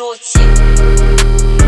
шоке